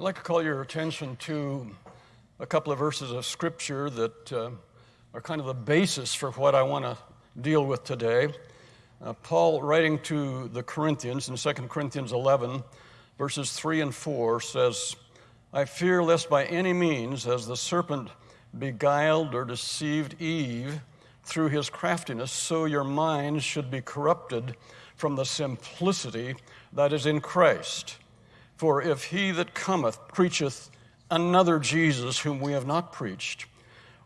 I'd like to call your attention to a couple of verses of Scripture that uh, are kind of the basis for what I want to deal with today. Uh, Paul, writing to the Corinthians in 2 Corinthians 11, verses 3 and 4, says, I fear lest by any means, as the serpent beguiled or deceived Eve through his craftiness, so your minds should be corrupted from the simplicity that is in Christ. For if he that cometh preacheth another Jesus whom we have not preached,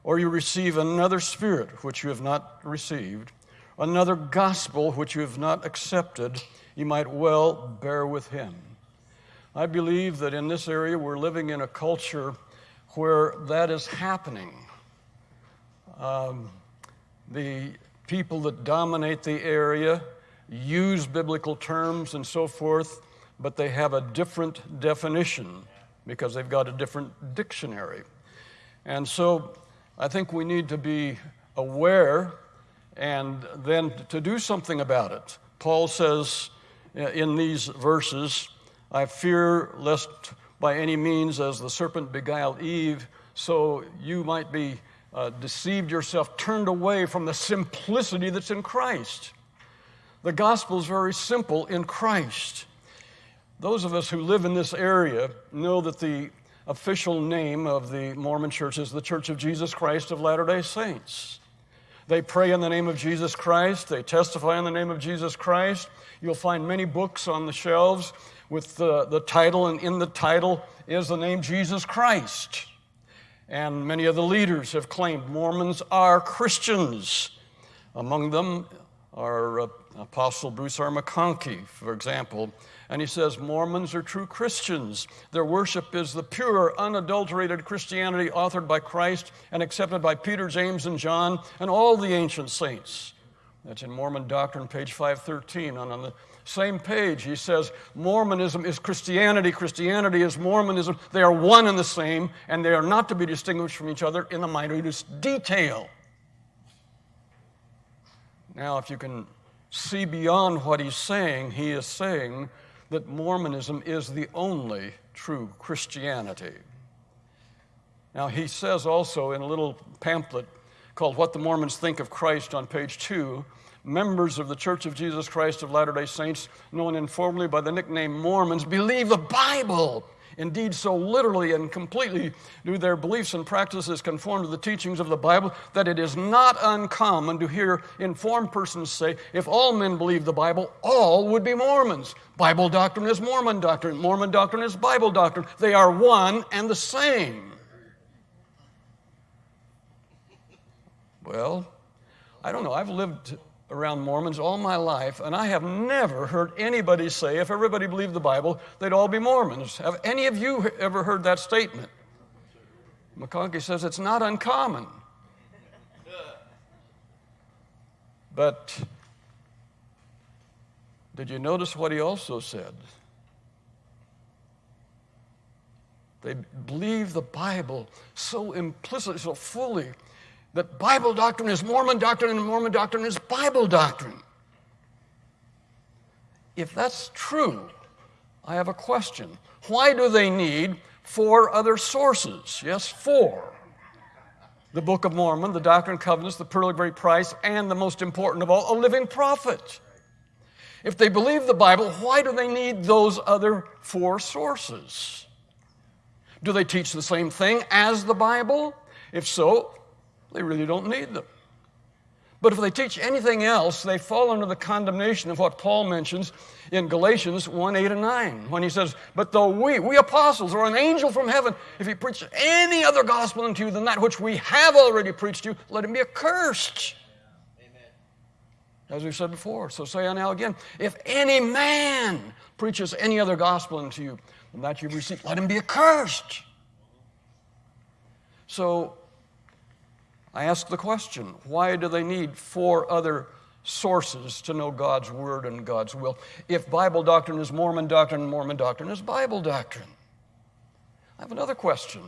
or you receive another spirit which you have not received, another gospel which you have not accepted, you might well bear with him. I believe that in this area we're living in a culture where that is happening. Um, the people that dominate the area use biblical terms and so forth but they have a different definition because they've got a different dictionary. And so I think we need to be aware and then to do something about it. Paul says in these verses, I fear lest by any means, as the serpent beguiled Eve, so you might be uh, deceived yourself, turned away from the simplicity that's in Christ. The gospel is very simple in Christ. Those of us who live in this area know that the official name of the Mormon church is the Church of Jesus Christ of Latter day Saints. They pray in the name of Jesus Christ, they testify in the name of Jesus Christ. You'll find many books on the shelves with the, the title, and in the title is the name Jesus Christ. And many of the leaders have claimed Mormons are Christians. Among them are uh, Apostle Bruce R. McConkie, for example, and he says Mormons are true Christians. Their worship is the pure, unadulterated Christianity authored by Christ and accepted by Peter, James, and John and all the ancient saints. That's in Mormon Doctrine, page 513. And on the same page, he says Mormonism is Christianity, Christianity is Mormonism. They are one and the same, and they are not to be distinguished from each other in the minutest detail. Now, if you can see beyond what he's saying, he is saying that Mormonism is the only true Christianity. Now, he says also in a little pamphlet called What the Mormons Think of Christ on page two members of the Church of Jesus Christ of Latter day Saints, known informally by the nickname Mormons, believe the Bible Indeed, so literally and completely do their beliefs and practices conform to the teachings of the Bible that it is not uncommon to hear informed persons say, if all men believe the Bible, all would be Mormons. Bible doctrine is Mormon doctrine, Mormon doctrine is Bible doctrine. They are one and the same. Well, I don't know. I've lived around Mormons all my life, and I have never heard anybody say if everybody believed the Bible, they'd all be Mormons. Have any of you ever heard that statement? McConkie says it's not uncommon. But did you notice what he also said? They believe the Bible so implicitly, so fully, that Bible doctrine is Mormon doctrine and Mormon doctrine is Bible doctrine. If that's true, I have a question. Why do they need four other sources? Yes, four. The Book of Mormon, the Doctrine and Covenants, the Pearl of Great Price, and the most important of all, a living prophet. If they believe the Bible, why do they need those other four sources? Do they teach the same thing as the Bible? If so, they really don't need them. But if they teach anything else, they fall under the condemnation of what Paul mentions in Galatians 1 8 and 9, when he says, But though we, we apostles, or an angel from heaven, if he preach any other gospel unto you than that which we have already preached to you, let him be accursed. Amen. As we said before. So say I now again, if any man preaches any other gospel unto you than that you've received, let him be accursed. So I ask the question why do they need four other sources to know God's Word and God's will? If Bible doctrine is Mormon doctrine, Mormon doctrine is Bible doctrine. I have another question.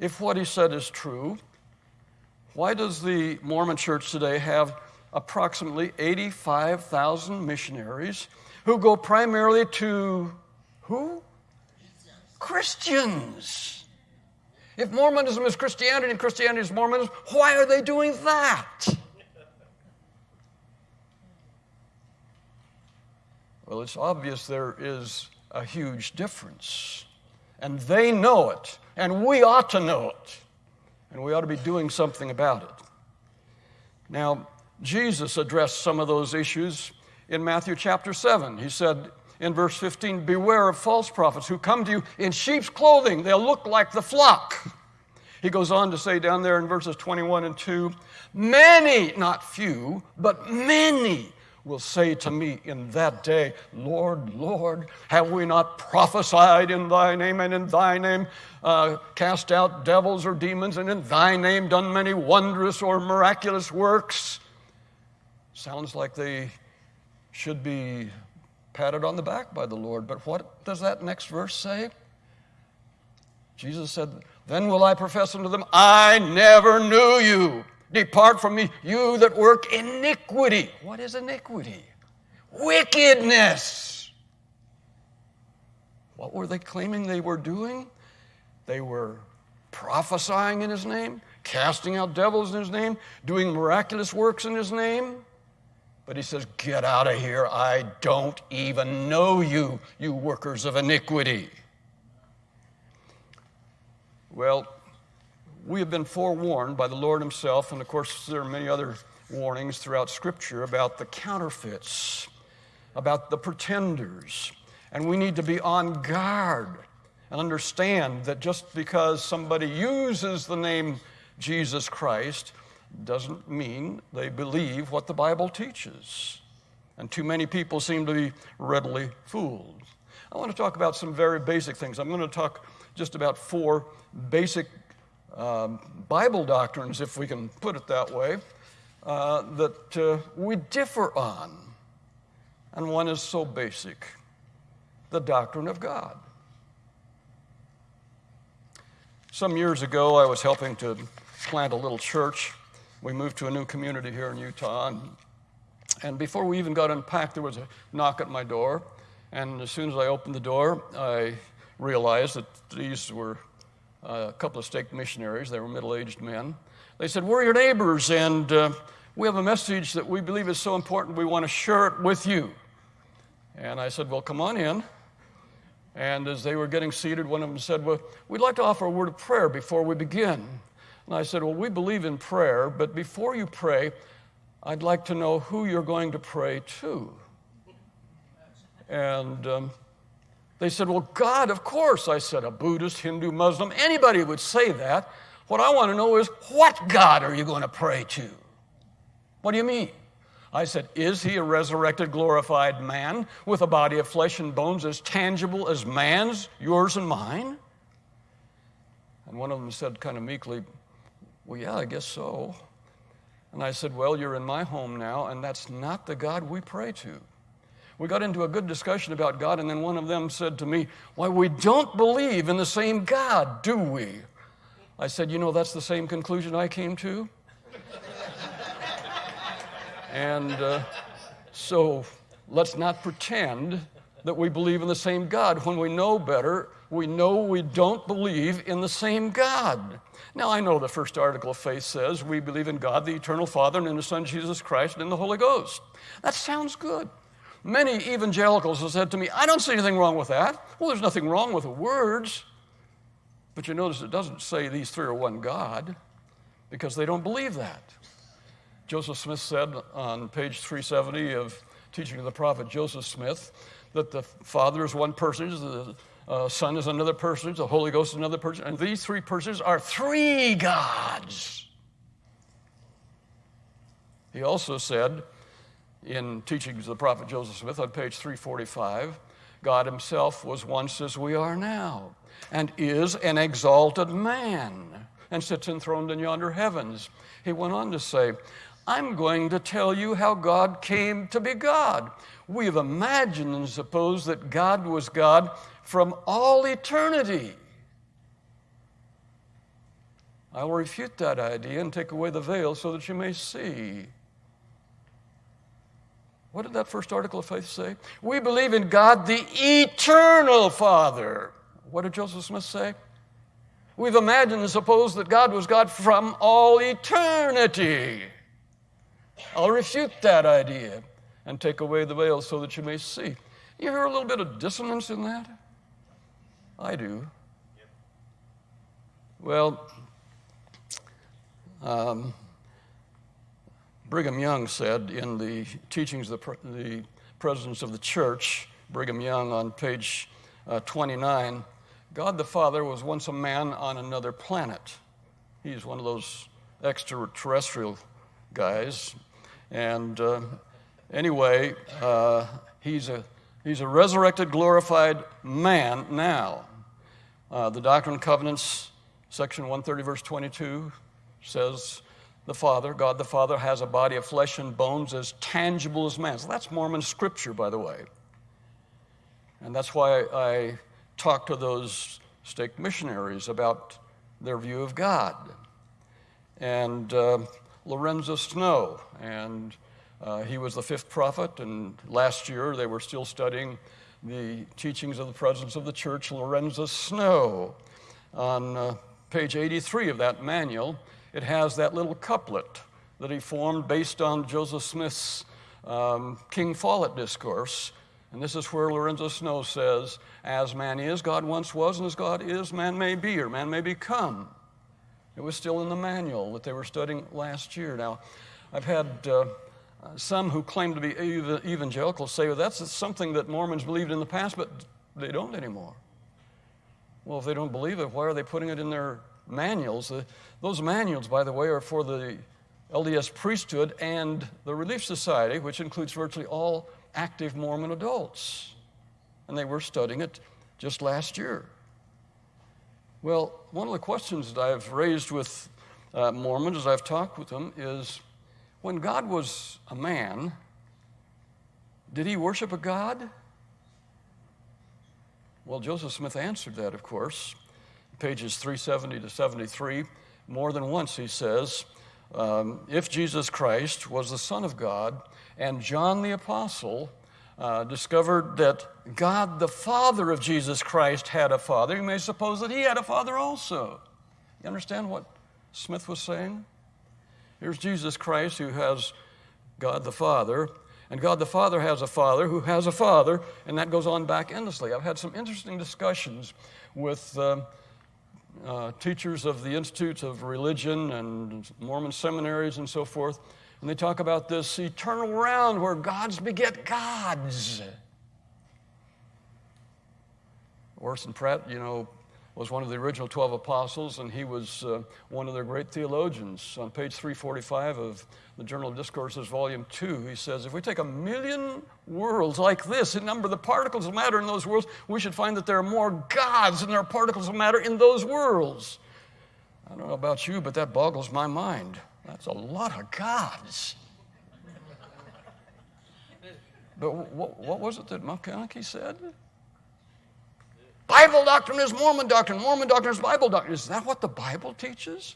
If what he said is true, why does the Mormon church today have approximately 85,000 missionaries who go primarily to who? Christians. If Mormonism is Christianity and Christianity is Mormonism, why are they doing that? Well, it's obvious there is a huge difference. And they know it, and we ought to know it, and we ought to be doing something about it. Now, Jesus addressed some of those issues in Matthew chapter 7. He said in verse 15, Beware of false prophets who come to you in sheep's clothing. They'll look like the flock. He goes on to say down there in verses 21 and 2, Many, not few, but many will say to me in that day, Lord, Lord, have we not prophesied in thy name and in thy name uh, cast out devils or demons and in thy name done many wondrous or miraculous works? Sounds like they should be patted on the back by the Lord. But what does that next verse say? Jesus said, Then will I profess unto them, I never knew you. Depart from me, you that work iniquity. What is iniquity? Wickedness. What were they claiming they were doing? They were prophesying in his name, casting out devils in his name, doing miraculous works in his name. But he says, Get out of here. I don't even know you, you workers of iniquity. Well, we have been forewarned by the Lord Himself, and of course, there are many other warnings throughout Scripture about the counterfeits, about the pretenders. And we need to be on guard and understand that just because somebody uses the name Jesus Christ doesn't mean they believe what the Bible teaches. And too many people seem to be readily fooled. I want to talk about some very basic things. I'm going to talk just about four basic um, Bible doctrines, if we can put it that way, uh, that uh, we differ on. And one is so basic the doctrine of God. Some years ago, I was helping to plant a little church. We moved to a new community here in Utah. And, and before we even got unpacked, there was a knock at my door. And as soon as I opened the door, I realized that these were a couple of stake missionaries. They were middle aged men. They said, We're your neighbors, and uh, we have a message that we believe is so important, we want to share it with you. And I said, Well, come on in. And as they were getting seated, one of them said, Well, we'd like to offer a word of prayer before we begin. And I said, Well, we believe in prayer, but before you pray, I'd like to know who you're going to pray to. And um, they said, Well, God, of course. I said, A Buddhist, Hindu, Muslim, anybody would say that. What I want to know is, what God are you going to pray to? What do you mean? I said, Is he a resurrected, glorified man with a body of flesh and bones as tangible as man's, yours and mine? And one of them said, kind of meekly, Well, yeah, I guess so. And I said, Well, you're in my home now, and that's not the God we pray to. We got into a good discussion about God, and then one of them said to me, Why, we don't believe in the same God, do we? I said, You know, that's the same conclusion I came to. and uh, so let's not pretend that we believe in the same God when we know better. We know we don't believe in the same God. Now, I know the first article of faith says we believe in God, the eternal Father, and in the Son, Jesus Christ, and in the Holy Ghost. That sounds good. Many evangelicals have said to me, I don't see anything wrong with that. Well, there's nothing wrong with the words. But you notice it doesn't say these three are one God because they don't believe that. Joseph Smith said on page 370 of Teaching of the Prophet Joseph Smith that the Father is one person, the uh, Son is another person, the Holy Ghost is another person, and these three persons are three gods. He also said, in Teachings of the Prophet Joseph Smith on page 345, God Himself was once as we are now, and is an exalted man, and sits enthroned in yonder heavens. He went on to say, I'm going to tell you how God came to be God. We have imagined and supposed that God was God from all eternity. I will refute that idea and take away the veil so that you may see. What did that first article of faith say? We believe in God, the eternal Father. what did Joseph Smith say? We've imagined and supposed that God was God from all eternity. I'll refute that idea and take away the veil so that you may see. You hear a little bit of dissonance in that? I do. Well, um, Brigham Young said in the teachings of the, the presidents of the church, Brigham Young on page uh, 29, God the Father was once a man on another planet. He's one of those extraterrestrial guys. And uh, anyway, uh, he's, a, he's a resurrected, glorified man now. Uh, the Doctrine and Covenants, section 130, verse 22, says the Father, God the Father, has a body of flesh and bones as tangible as man. So that's Mormon scripture, by the way. And that's why I talk to those stake missionaries about their view of God. And uh, Lorenzo Snow, and uh, he was the fifth prophet, and last year they were still studying the teachings of the presidents of the church, Lorenzo Snow. On uh, page 83 of that manual, it has that little couplet that he formed based on Joseph Smith's um, King Follett discourse and this is where Lorenzo Snow says, As man is, God once was, and as God is, man may be, or man may become. It was still in the manual that they were studying last year. Now, I've had uh, some who claim to be evangelical say, well, that's something that Mormons believed in the past, but they don't anymore. Well, if they don't believe it, why are they putting it in their manuals? Uh, those manuals, by the way, are for the LDS priesthood and the Relief Society, which includes virtually all active Mormon adults. And they were studying it just last year. Well, one of the questions that I've raised with uh, Mormons as I've talked with them is when God was a man, did he worship a God? Well, Joseph Smith answered that, of course. Pages 370 to 73. More than once he says, um, if Jesus Christ was the Son of God, and John the Apostle uh, discovered that God, the Father of Jesus Christ, had a father. You may suppose that he had a father also. You understand what Smith was saying? Here's Jesus Christ who has God the Father, and God the Father has a father who has a father, and that goes on back endlessly. I've had some interesting discussions with uh, uh, teachers of the Institutes of Religion and Mormon seminaries and so forth and they talk about this eternal round where gods beget gods. Orson Pratt, you know, was one of the original 12 apostles, and he was uh, one of their great theologians. On page 345 of the Journal of Discourses, Volume 2, he says if we take a million worlds like this and number the particles of matter in those worlds, we should find that there are more gods than there are particles of matter in those worlds. I don't know about you, but that boggles my mind. That's a lot of gods. But what, what was it that McConkie said? Bible doctrine is Mormon doctrine. Mormon doctrine is Bible doctrine. Is that what the Bible teaches?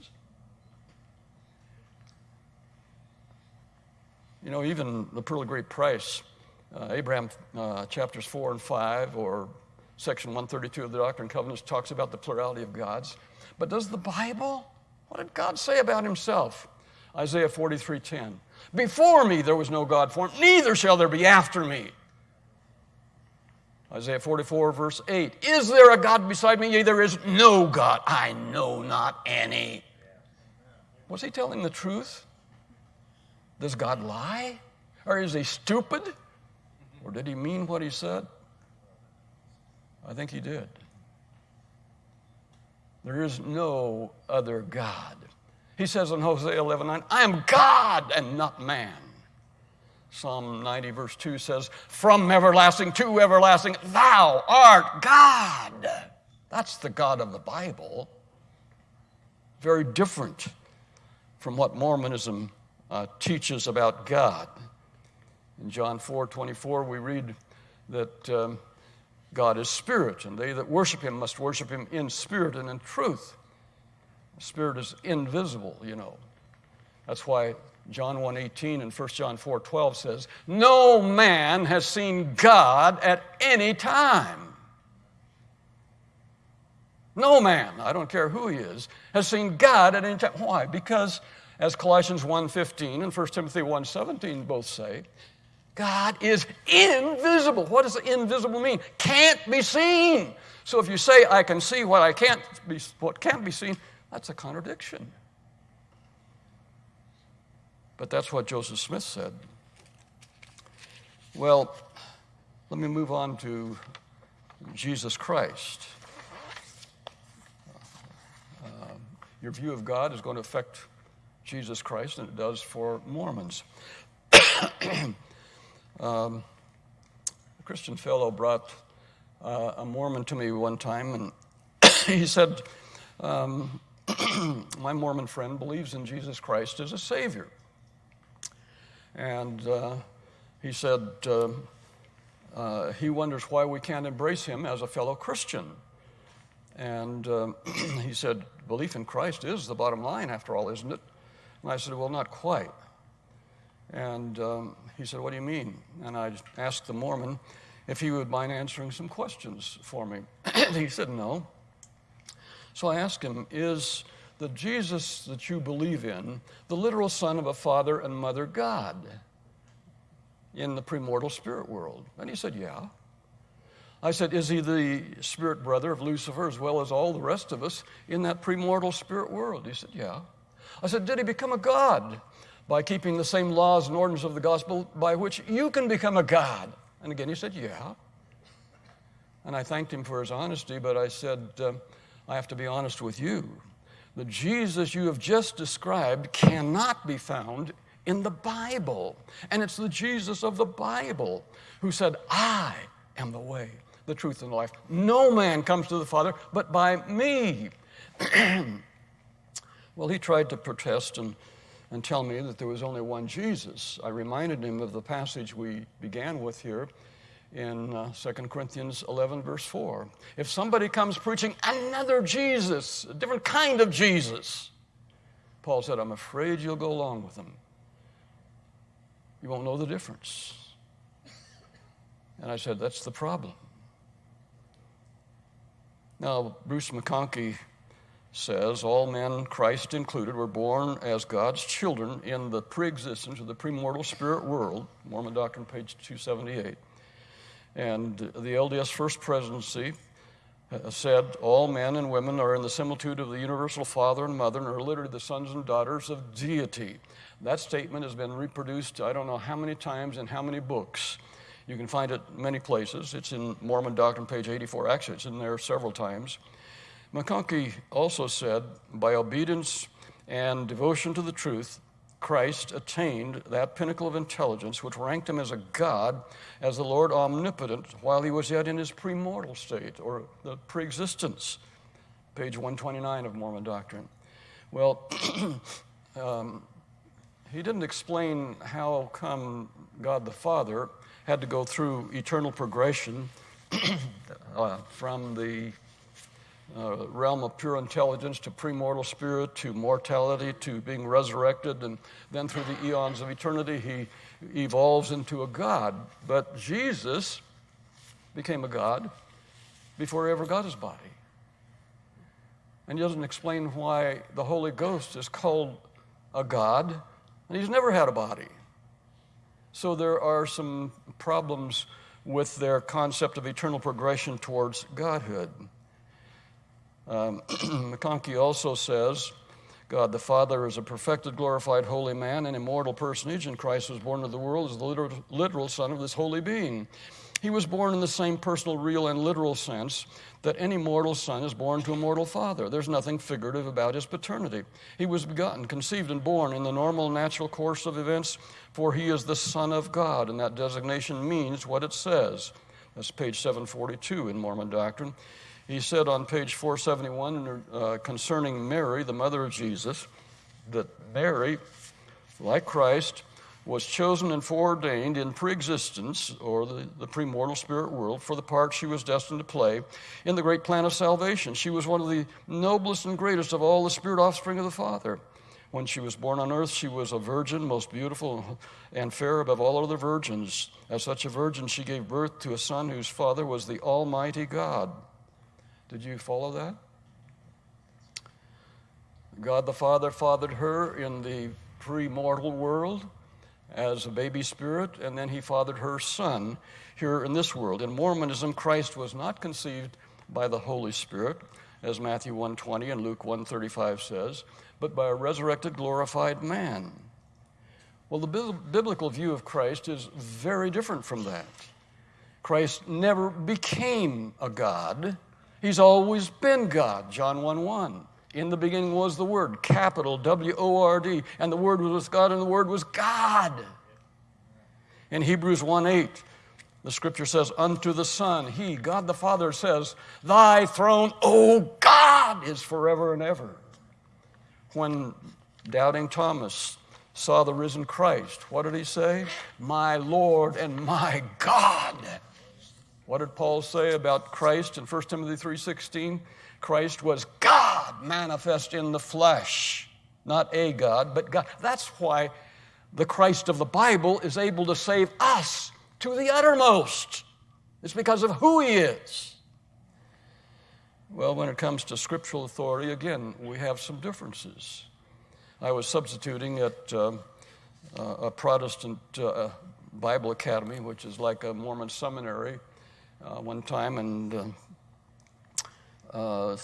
You know, even the Pearl of Great Price, uh, Abraham uh, chapters 4 and 5, or section 132 of the Doctrine and Covenants talks about the plurality of gods. But does the Bible, what did God say about himself? Isaiah 43:10. Before me there was no God formed, neither shall there be after me. Isaiah 44, verse 8. Is there a God beside me? Yea, there is no God. I know not any. Was he telling the truth? Does God lie? Or is he stupid? Or did he mean what he said? I think he did. There is no other God. He says in Hosea 11 9, I am God and not man. Psalm 90, verse 2 says, From everlasting to everlasting, thou art God. That's the God of the Bible. Very different from what Mormonism uh, teaches about God. In John 4 24, we read that um, God is spirit, and they that worship him must worship him in spirit and in truth. Spirit is invisible, you know. That's why John 1:18 and 1 John 4:12 says, "No man has seen God at any time." No man, I don't care who he is, has seen God at any time. Why? Because as Colossians 1:15 and 1 Timothy 1:17 both say, God is invisible. What does invisible mean? Can't be seen. So if you say I can see what I can't be what can't be seen, that's a contradiction. But that's what Joseph Smith said. Well, let me move on to Jesus Christ. Uh, your view of God is going to affect Jesus Christ, and it does for Mormons. um, a Christian fellow brought uh, a Mormon to me one time, and he said, um, My Mormon friend believes in Jesus Christ as a Savior. And uh, he said uh, uh, he wonders why we can't embrace him as a fellow Christian. And um, he said, Belief in Christ is the bottom line, after all, isn't it? And I said, Well, not quite. And um, he said, What do you mean? And I asked the Mormon if he would mind answering some questions for me. he said, No. So I asked him, Is the Jesus that you believe in the literal son of a father and mother God in the premortal spirit world? And he said, Yeah. I said, Is he the spirit brother of Lucifer as well as all the rest of us in that premortal spirit world? He said, Yeah. I said, Did he become a God by keeping the same laws and ordinances of the gospel by which you can become a God? And again, he said, Yeah. And I thanked him for his honesty, but I said, uh, I have to be honest with you the Jesus you have just described cannot be found in the Bible. And it's the Jesus of the Bible who said, I am the way, the truth, and the life. No man comes to the Father but by me. well, he tried to protest and, and tell me that there was only one Jesus. I reminded him of the passage we began with here in uh, 2 Corinthians 11, verse 4. If somebody comes preaching another Jesus, a different kind of Jesus, Paul said, I'm afraid you'll go along with them. You won't know the difference. And I said, That's the problem. Now, Bruce McConkie says all men, Christ included, were born as God's children in the pre existence of the premortal spirit world. Mormon Doctrine, page 278. And the LDS First Presidency uh, said all men and women are in the similitude of the universal Father and Mother and are literally the sons and daughters of deity. That statement has been reproduced, I don't know how many times in how many books. You can find it many places. It's in Mormon Doctrine, page 84. Actually, it's in there several times. McConkie also said, by obedience and devotion to the truth, Christ attained that pinnacle of intelligence which ranked him as a God, as the Lord omnipotent, while he was yet in his premortal state or the preexistence. Page 129 of Mormon Doctrine. Well, um, he didn't explain how come God the Father had to go through eternal progression uh, from the uh, realm of pure intelligence to premortal spirit to mortality to being resurrected, and then through the eons of eternity, he evolves into a God. But Jesus became a God before he ever got his body. And he doesn't explain why the Holy Ghost is called a God, and he's never had a body. So there are some problems with their concept of eternal progression towards Godhood. Um, McConkie also says God the Father is a perfected, glorified, holy man, an immortal personage, and Christ was born into the world as the literal, literal Son of this holy being. He was born in the same personal, real, and literal sense that any mortal son is born to a mortal father. There's nothing figurative about his paternity. He was begotten, conceived, and born in the normal, natural course of events, for he is the Son of God, and that designation means what it says. That's page 742 in Mormon doctrine. He said on page 471 uh, concerning Mary, the mother of Jesus, that Mary, like Christ, was chosen and foreordained in preexistence, or the, the premortal spirit world, for the part she was destined to play in the great plan of salvation. She was one of the noblest and greatest of all the spirit offspring of the Father. When she was born on earth, she was a virgin, most beautiful and fair above all other virgins. As such a virgin, she gave birth to a son whose father was the Almighty God. Did you follow that? God the Father fathered her in the pre mortal world as a baby spirit, and then he fathered her son here in this world. In Mormonism, Christ was not conceived by the Holy Spirit, as Matthew 1:20 and Luke 1:35 says, but by a resurrected glorified man. Well, the biblical view of Christ is very different from that. Christ never became a God. He's always been God, John 1 1. In the beginning was the Word, capital W O R D, and the Word was God, and the Word was God. In Hebrews 1 8, the scripture says, Unto the Son, He, God the Father, says, Thy throne, O God, is forever and ever. When doubting Thomas saw the risen Christ, what did he say? My Lord and my God. What did Paul say about Christ in 1 Timothy 3:16? Christ was God manifest in the flesh, not a God, but God. That's why the Christ of the Bible is able to save us to the uttermost. It's because of who he is. Well, when it comes to scriptural authority, again, we have some differences. I was substituting at uh, a Protestant uh, Bible Academy, which is like a Mormon seminary uh, one time, and uh, uh,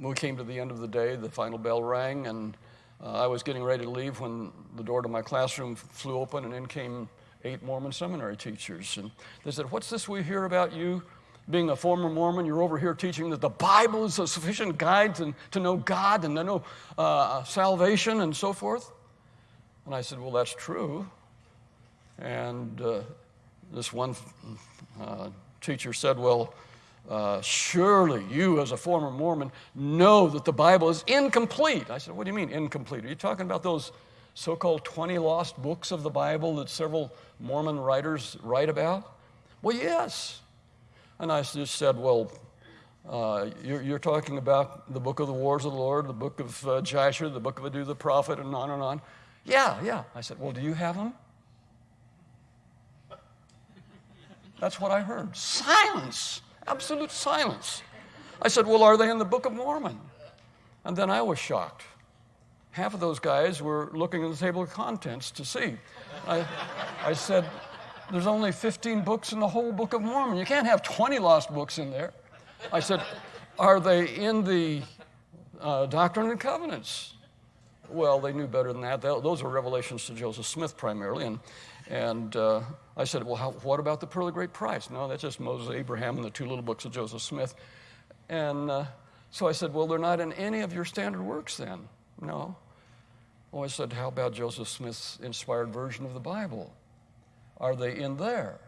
we came to the end of the day, the final bell rang, and uh, I was getting ready to leave when the door to my classroom flew open, and in came eight Mormon seminary teachers. And they said, What's this we hear about you? Being a former Mormon, you're over here teaching that the Bible is a sufficient guide to, to know God and to know uh, salvation and so forth. And I said, Well, that's true. And uh, this one uh, teacher said, Well, uh, surely you, as a former Mormon, know that the Bible is incomplete. I said, What do you mean incomplete? Are you talking about those so called 20 lost books of the Bible that several Mormon writers write about? Well, yes. And I just said, Well, uh, you're, you're, talking about the book of the Wars of the Lord, the book of uh, Jasher, the book of Adu the prophet, and on and on. Yeah, yeah. I said, Well, do you have them? That's what I heard. Silence, absolute silence. I said, Well, are they in the Book of Mormon? And then I was shocked. Half of those guys were looking at the table of contents to see. I, I said, There's only 15 books in the whole Book of Mormon. You can't have 20 lost books in there. I said, Are they in the uh, Doctrine and Covenants? Well, they knew better than that. Those are revelations to Joseph Smith primarily. And, and uh, I said, Well, how, what about the Pearl of Great Price? No, that's just Moses, Abraham, and the two little books of Joseph Smith. And uh, so I said, Well, they're not in any of your standard works then. No. Well, I said, How about Joseph Smith's inspired version of the Bible? Are they in there?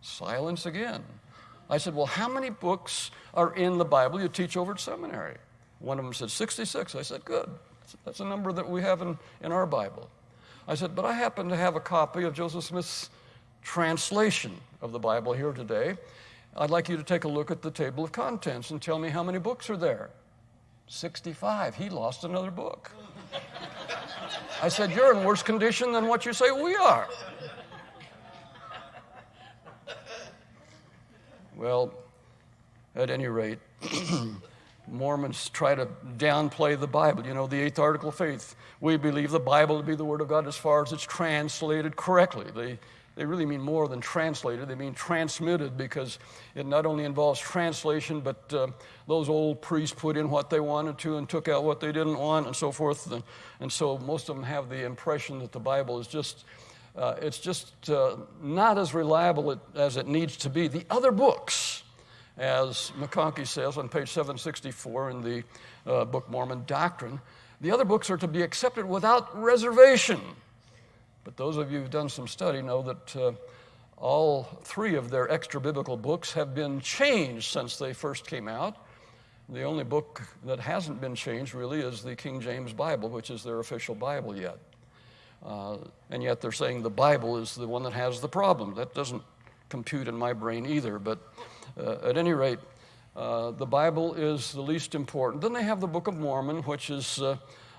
Silence again. I said, Well, how many books are in the Bible you teach over at seminary? One of them said 66. I said, Good. That's a number that we have in, in our Bible. I said, But I happen to have a copy of Joseph Smith's translation of the Bible here today. I'd like you to take a look at the table of contents and tell me how many books are there. 65. He lost another book. I said, You're in worse condition than what you say we are. Well, at any rate, Mormons try to downplay the Bible. You know, the eighth article of faith. We believe the Bible to be the Word of God as far as it's translated correctly. They, they really mean more than translated, they mean transmitted because it not only involves translation, but uh, those old priests put in what they wanted to and took out what they didn't want and so forth. And, and so most of them have the impression that the Bible is just uh, it's just uh, not as reliable as it needs to be. The other books, as McConkie says on page 764 in the uh, Book Mormon Doctrine, the other books are to be accepted without reservation. But those of you who've done some study know that uh, all three of their extra biblical books have been changed since they first came out. The only book that hasn't been changed really is the King James Bible, which is their official Bible yet. Uh, and yet they're saying the Bible is the one that has the problem. That doesn't compute in my brain either. But at any rate, uh, the Bible is the least important. Then they have the Book of Mormon, which is uh,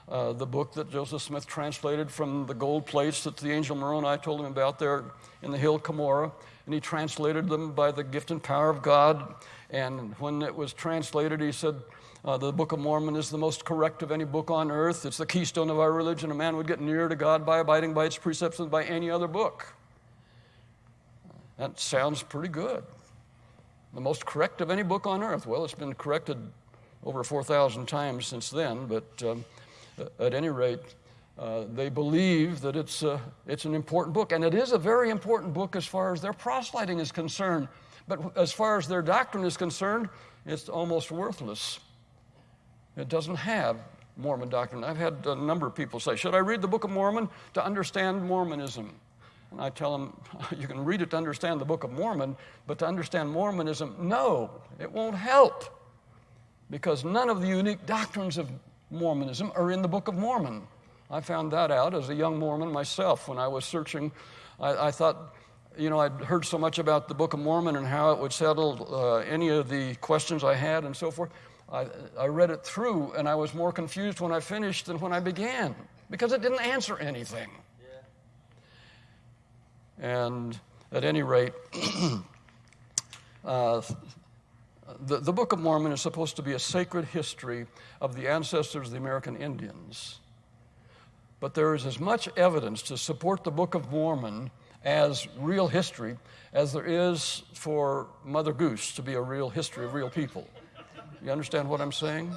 uh, the book that Joseph Smith translated from the gold plates that the angel Moroni told him about there in the hill Cumorah. and he translated them by the gift and power of God. And when it was translated, he said, uh, the Book of Mormon is the most correct of any book on earth. It's the keystone of our religion. A man would get nearer to God by abiding by its precepts than by any other book. That sounds pretty good. The most correct of any book on earth. Well, it's been corrected over 4,000 times since then, but um, at any rate, uh, they believe that it's, uh, it's an important book. And it is a very important book as far as their proselyting is concerned. But as far as their doctrine is concerned, it's almost worthless. It doesn't have Mormon doctrine. I've had a number of people say, Should I read the Book of Mormon to understand Mormonism? And I tell them, You can read it to understand the Book of Mormon, but to understand Mormonism, no, it won't help. Because none of the unique doctrines of Mormonism are in the Book of Mormon. I found that out as a young Mormon myself when I was searching. I, I thought, you know, I'd heard so much about the Book of Mormon and how it would settle uh, any of the questions I had and so forth. I, I read it through and I was more confused when I finished than when I began because it didn't answer anything. And at any rate, uh, the, the Book of Mormon is supposed to be a sacred history of the ancestors of the American Indians. But there is as much evidence to support the Book of Mormon as real history as there is for Mother Goose to be a real history of real people. You understand what I'm saying?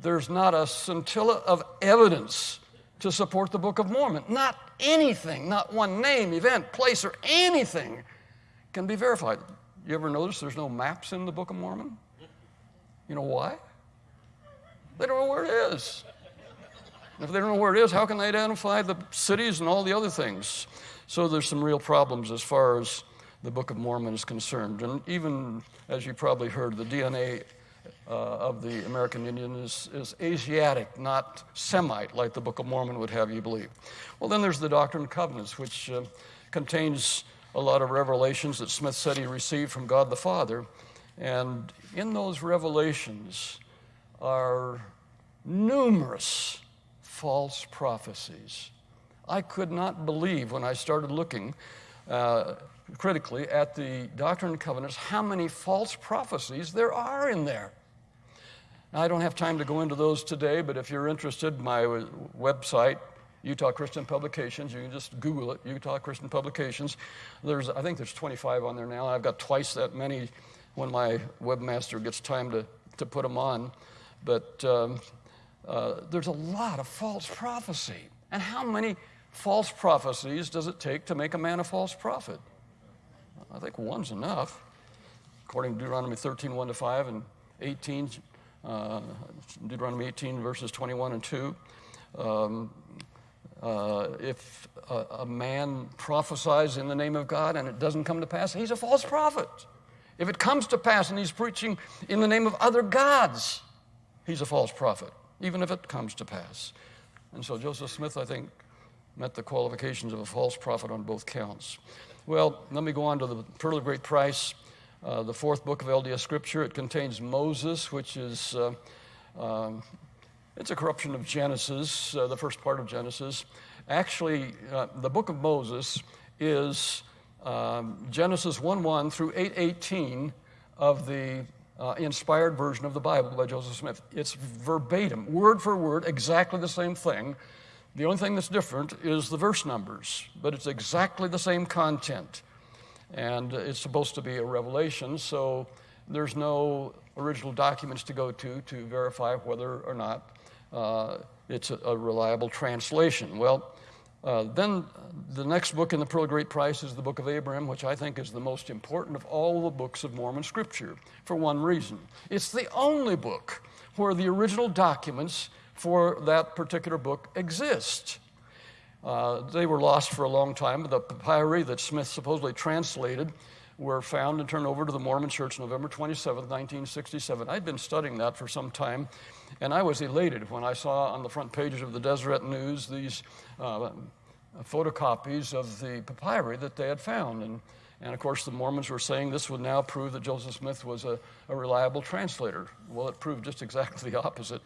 There's not a scintilla of evidence to support the Book of Mormon. Not anything, not one name, event, place, or anything can be verified. You ever notice there's no maps in the Book of Mormon? You know why? They don't know where it is. If they don't know where it is, how can they identify the cities and all the other things? So there's some real problems as far as the Book of Mormon is concerned. And even, as you probably heard, the DNA uh, of the American Indian is, is Asiatic, not Semite, like the Book of Mormon would have you believe. Well, then there's the Doctrine and Covenants, which uh, contains a lot of revelations that Smith said he received from God the Father. And in those revelations are numerous false prophecies. I could not believe when I started looking uh, critically at the Doctrine and Covenants how many false prophecies there are in there. Now, I don't have time to go into those today, but if you're interested, my website, Utah Christian Publications, you can just Google it, Utah Christian Publications. There's, I think there's 25 on there now. I've got twice that many when my webmaster gets time to, to put them on. But um, uh, there's a lot of false prophecy. And how many false prophecies does it take to make a man a false prophet? I think one's enough. According to Deuteronomy 13, 1 to 5, and 18, uh, Deuteronomy 18, verses 21 and 2. Um, uh, if a, a, man prophesies in the name of God and it doesn't come to pass, he's a false prophet. If it comes to pass and he's preaching in the name of other gods, he's a false prophet, even if it comes to pass. And so Joseph Smith, I think, met the qualifications of a false prophet on both counts. Well, let me go on to the Pearl of Great Price, uh, the fourth book of LDS Scripture. It contains Moses, which is, uh, um, it's a corruption of Genesis, uh, the first part of Genesis. Actually, uh, the book of Moses is um, Genesis 1 1 through 8:18 of the uh, inspired version of the Bible by Joseph Smith. It's verbatim, word for word, exactly the same thing. The only thing that's different is the verse numbers, but it's exactly the same content. And it's supposed to be a revelation, so there's no original documents to go to to verify whether or not uh, it's a, a, reliable translation. Well, uh, then the next book in the Pearl of Great Price is the Book of Abraham, which I think is the most important of all the books of Mormon Scripture for one reason. It's the only book where the original documents for that particular book exist. Uh, they were lost for a long time. The papyri that Smith supposedly translated were found and turned over to the Mormon Church November 27, 1967. I'd been studying that for some time, and I was elated when I saw on the front pages of the Deseret News these uh, photocopies of the papyri that they had found. And, and of course, the Mormons were saying this would now prove that Joseph Smith was a, a reliable translator. Well, it proved just exactly the opposite.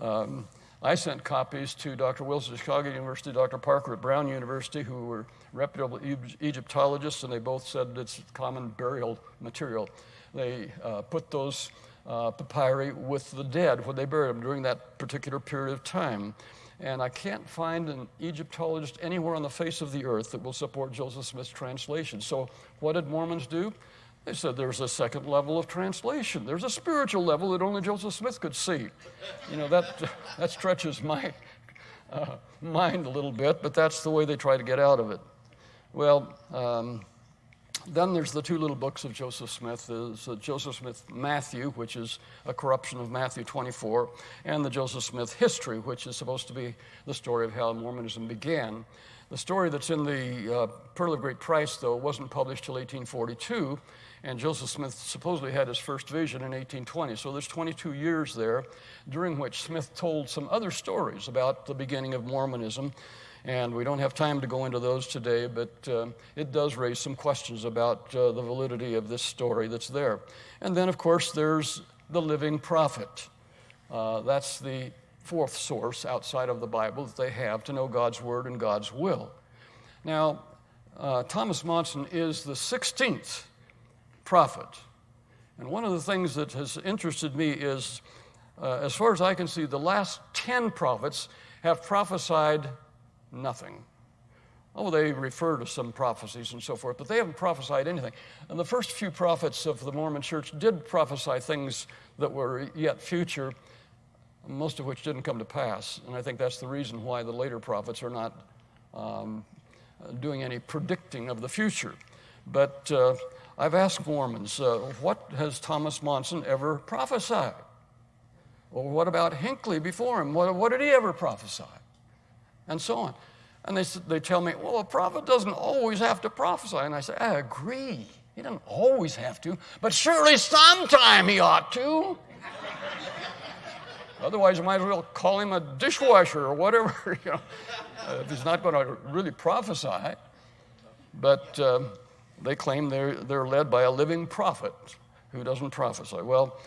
Um, I sent copies to Dr. Wilson at Chicago University, Dr. Parker at Brown University, who were reputable Egyptologists, and they both said it's common burial material. They uh, put those uh, papyri with the dead when they buried them during that particular period of time. And I can't find an Egyptologist anywhere on the face of the earth that will support Joseph Smith's translation. So, what did Mormons do? They said there's a second level of translation. There's a spiritual level that only Joseph Smith could see. You know, that, that stretches my uh, mind a little bit, but that's the way they try to get out of it. Well, um, then there's the two little books of Joseph Smith. There's uh, Joseph Smith Matthew, which is a corruption of Matthew 24, and the Joseph Smith History, which is supposed to be the story of how Mormonism began. The story that's in the uh, Pearl of Great Price, though, wasn't published till 1842, and Joseph Smith supposedly had his first vision in 1820. So there's 22 years there, during which Smith told some other stories about the beginning of Mormonism. And we don't have time to go into those today, but uh, it does raise some questions about uh, the validity of this story that's there. And then, of course, there's the living prophet. Uh, that's the fourth source outside of the Bible that they have to know God's word and God's will. Now, uh, Thomas Monson is the 16th prophet. And one of the things that has interested me is, uh, as far as I can see, the last 10 prophets have prophesied nothing. Oh, they refer to some prophecies and so forth, but they haven't prophesied anything. And the first few prophets of the Mormon church did prophesy things that were yet future, most of which didn't come to pass. And I think that's the reason why the later prophets are not um, doing any predicting of the future. But uh, I've asked Mormons, uh, what has Thomas Monson ever prophesied? Or what about Hinckley before him? What, what did he ever prophesy? and so on. And they, they tell me, well, a prophet doesn't always have to prophesy. And I say, I agree. He doesn't always have to, but surely sometime he ought to. Otherwise, you might as well call him a dishwasher or whatever, you know, if he's not going to really prophesy. But uh, they claim they're, they're led by a living prophet who doesn't prophesy. Well,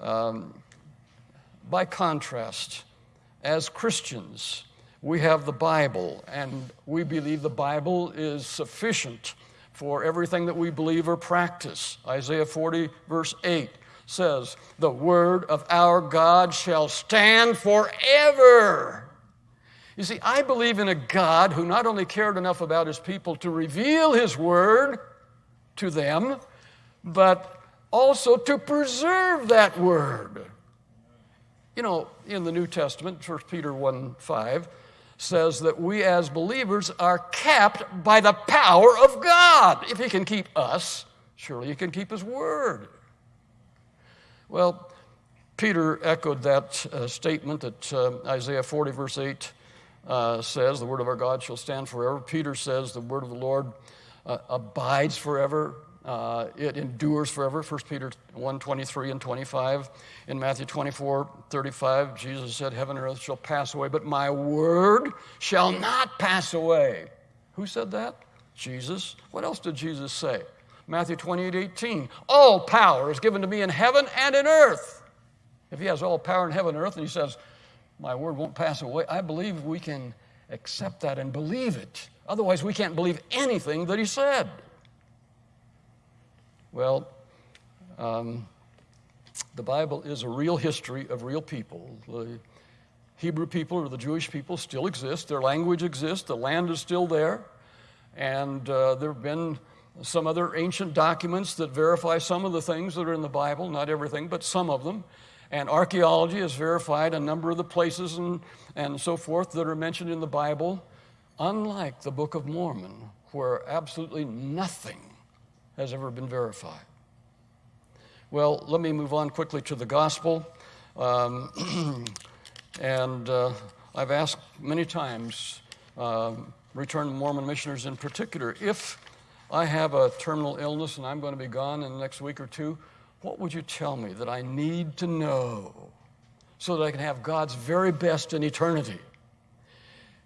um, by contrast, as Christians, we have the Bible, and we believe the Bible is sufficient for everything that we believe or practice. Isaiah 40, verse 8 says, The word of our God shall stand forever. You see, I believe in a God who not only cared enough about his people to reveal his word to them, but also to preserve that word. You know, in the New Testament, 1 Peter 1 5, says that we as believers are kept by the power of God. If He can keep us, surely He can keep His word. Well, Peter echoed that uh, statement that uh, Isaiah 40, verse 8 uh, says, The word of our God shall stand forever. Peter says, The word of the Lord uh, abides forever. Uh, it endures forever, 1 Peter 1 23 and 25. In Matthew 24 35, Jesus said, Heaven and earth shall pass away, but my word shall not pass away. Who said that? Jesus. What else did Jesus say? Matthew 28 18. All power is given to me in heaven and in earth. If he has all power in heaven and earth, and he says, My word won't pass away, I believe we can accept that and believe it. Otherwise, we can't believe anything that he said. Well, um, the Bible is a real history of real people. The Hebrew people or the Jewish people still exist, their language exists, the land is still there, and uh, there have been some other ancient documents that verify some of the things that are in the Bible, not everything, but some of them. And archaeology has verified a number of the places and, and so forth that are mentioned in the Bible, unlike the Book of Mormon, where absolutely nothing has ever been verified. Well, let me move on quickly to the gospel. Um, and uh, I've asked many times, uh, returned Mormon missioners in particular, if I have a terminal illness and I'm going to be gone in the next week or two, what would you tell me that I need to know so that I can have God's very best in eternity?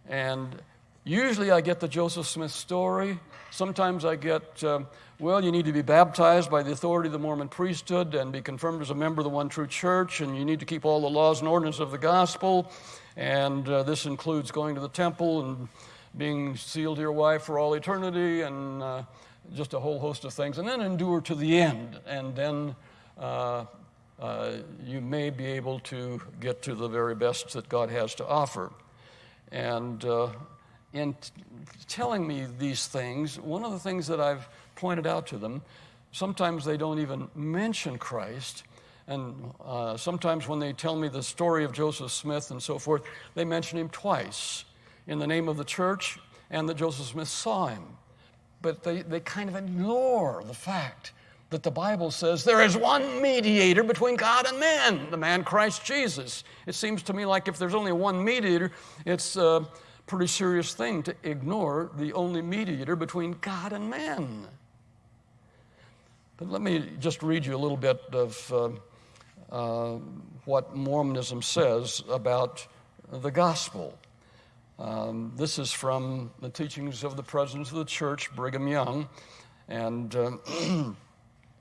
And usually I get the Joseph Smith story. Sometimes I get, uh, well, you need to be baptized by the authority of the Mormon priesthood and be confirmed as a member of the one true church, and you need to keep all the laws and ordinances of the gospel. And uh, this includes going to the temple and being sealed to your wife for all eternity, and uh, just a whole host of things. And then endure to the end, and then uh, uh, you may be able to get to the very best that God has to offer. And uh, in telling me these things, one of the things that I've pointed out to them, sometimes they don't even mention Christ. And uh, sometimes when they tell me the story of Joseph Smith and so forth, they mention him twice in the name of the church and that Joseph Smith saw him. But they, they kind of ignore the fact that the Bible says there is one mediator between God and man, the man Christ Jesus. It seems to me like if there's only one mediator, it's a pretty serious thing to ignore the only mediator between God and man. But let me just read you a little bit of. Uh, uh, what Mormonism says about the gospel. Um, this is from the teachings of the president of the church, Brigham Young, and uh,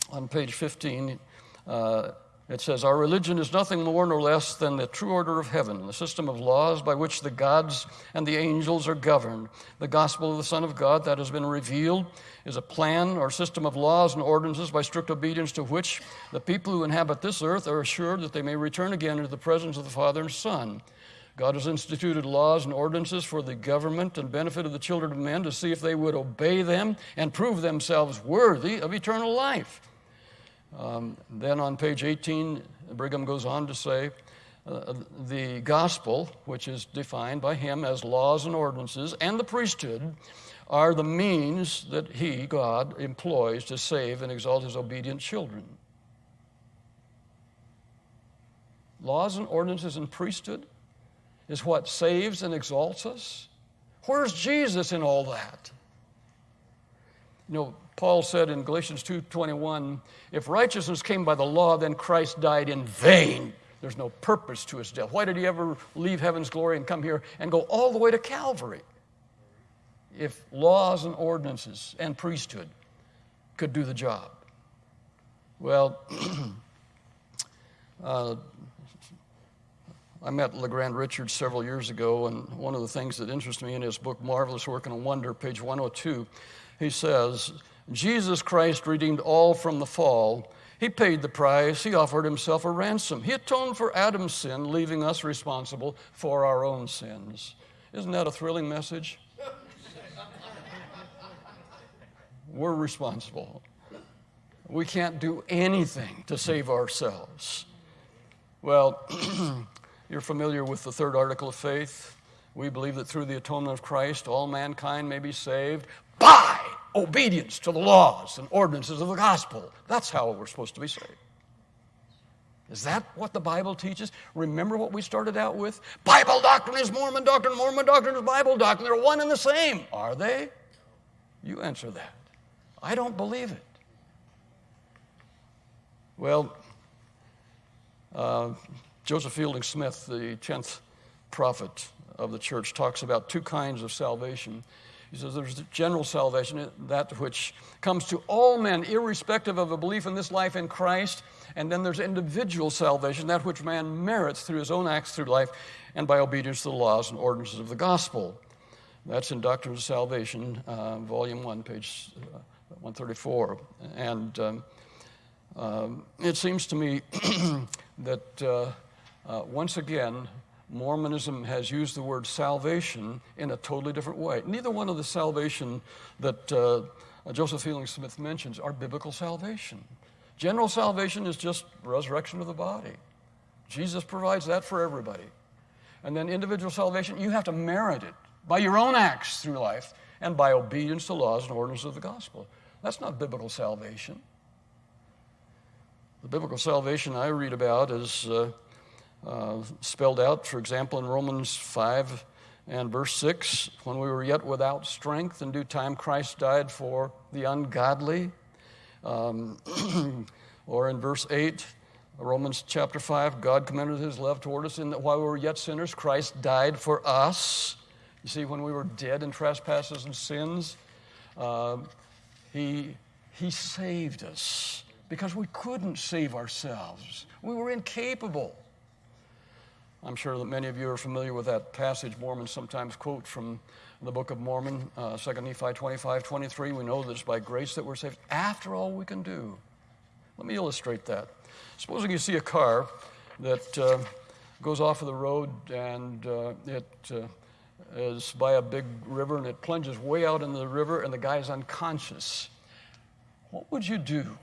on page 15, uh, it says, Our religion is nothing more nor less than the true order of heaven, the system of laws by which the gods and the angels are governed. The gospel of the Son of God that has been revealed is a plan or system of laws and ordinances by strict obedience to which the people who inhabit this earth are assured that they may return again into the presence of the Father and Son. God has instituted laws and ordinances for the government and benefit of the children of men to see if they would obey them and prove themselves worthy of eternal life. Um, then on page 18, Brigham goes on to say, uh, the gospel, which is defined by him as laws and ordinances, and the priesthood are the means that he, God, employs to save and exalt his obedient children. Laws and ordinances and priesthood is what saves and exalts us. Where's Jesus in all that? You know, Paul said in Galatians 2:21, if righteousness came by the law, then Christ died in vain. There's no purpose to his death. Why did he ever leave heaven's glory and come here and go all the way to Calvary? If laws and ordinances and priesthood could do the job. Well, uh, I met LeGrand Richards several years ago, and one of the things that interested me in his book, Marvelous Work and a Wonder, page 102, he says, Jesus Christ redeemed all from the fall. He paid the price. He offered himself a ransom. He atoned for Adam's sin, leaving us responsible for our own sins. Isn't that a thrilling message? We're responsible. We can't do anything to save ourselves. Well, you're familiar with the third article of faith. We believe that through the atonement of Christ, all mankind may be saved by obedience to the laws and ordinances of the gospel. That's how we're supposed to be saved. Is that what the Bible teaches? Remember what we started out with? Bible doctrine is Mormon doctrine, Mormon doctrine is Bible doctrine. They're one and the same. Are they? You answer that. I don't believe it. Well, uh, Joseph Fielding Smith, the 10th prophet of the church, talks about two kinds of salvation. He says there's general salvation, that which comes to all men, irrespective of a belief in this life in Christ. And then there's individual salvation, that which man merits through his own acts through life and by obedience to the laws and ordinances of the gospel. That's in Doctrine of Salvation, uh, Volume 1, page uh, 134. And um, um, it seems to me that uh, uh once again, Mormonism has used the word salvation in a totally different way. Neither one of the salvation that uh, Joseph Fielding Smith mentions are biblical salvation. General salvation is just resurrection of the body. Jesus provides that for everybody. And then individual salvation, you have to merit it by your own acts through life and by obedience to laws and ordinances of the gospel. That's not biblical salvation. The biblical salvation I read about is uh, uh, spelled out, for example, in Romans 5 and verse 6 when we were yet without strength, in due time Christ died for the ungodly. Um, or in verse 8, Romans chapter 5, God commended his love toward us in that while we were yet sinners, Christ died for us. You see, when we were dead in trespasses and sins, uh, he, he saved us because we couldn't save ourselves. We were incapable. I'm sure that many of you are familiar with that passage Mormons sometimes quote from the Book of Mormon, uh, 2 Nephi 25, 23. We know that it's by grace that we're saved after all we can do. Let me illustrate that. Supposing you see a car that uh, goes off of the road and uh, it uh, is by a big river and it plunges way out into the river and the guy's unconscious. What would you do?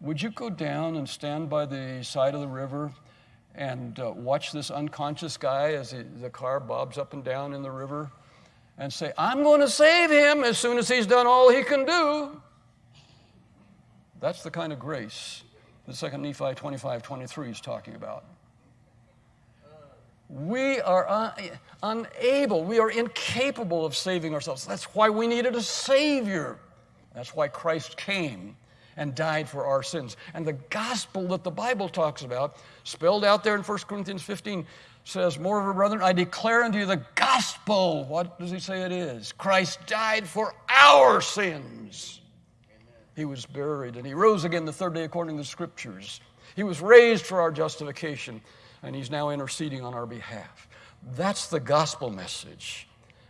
Would you go down and stand by the side of the river and uh, watch this unconscious guy as he, the car bobs up and down in the river and say, I'm going to save him as soon as he's done all he can do? That's the kind of grace that 2 Nephi 25 23 is talking about. We are un- unable, we are incapable of saving ourselves. That's why we needed a Savior. That's why Christ came and died for our sins. And the gospel that the Bible talks about, spelled out there in 1 Corinthians 15, says, Moreover, brethren, I declare unto you the gospel. What does he say it is? Christ died for our sins. He was buried and he rose again the third day according to the scriptures. He was raised for our justification and he's now interceding on our behalf. That's the gospel message.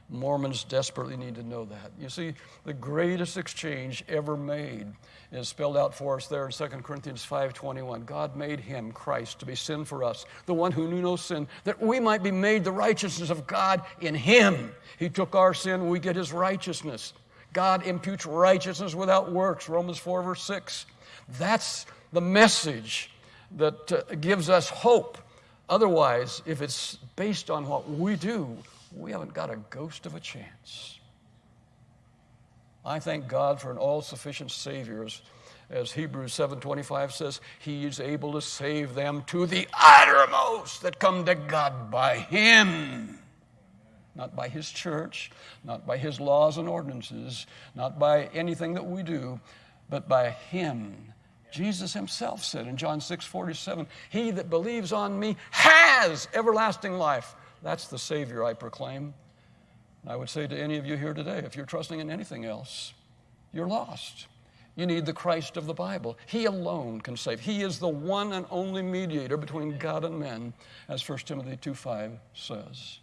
Mormons desperately need to know that. You see, the greatest exchange ever made is spelled out for us there in 2 Corinthians 5:21. God made him, Christ, to be sin for us, the one who knew no sin, that we might be made the righteousness of God in him. He took our sin, we get his righteousness. God imputes righteousness without works, Romans 4 verse 6. That's the message that uh, gives us hope Otherwise, if it's based on what we do, we haven't got a ghost of a chance. I thank God for an all-sufficient Savior. As, as Hebrews 7.25 says, He is able to save them to the uttermost that come to God by Him. Not by His church, not by His laws and ordinances, not by anything that we do, but by Him Jesus himself said in John 6 47, He that believes on me has everlasting life. That's the Savior I proclaim. And I would say to any of you here today, if you're trusting in anything else, you're lost. You need the Christ of the Bible. He alone can save. He is the one and only mediator between God and men, as 1 Timothy 2 5 says.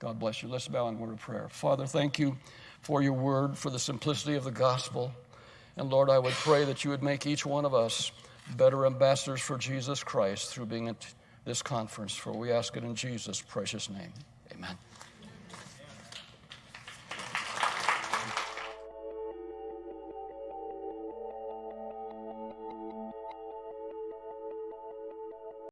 God bless you. Let's bow in word of prayer. Father, thank you for your word, for the simplicity of the gospel. And Lord, I would pray that you would make each one of us better ambassadors for Jesus Christ through being this conference, for we ask it in Jesus' precious name. Amen.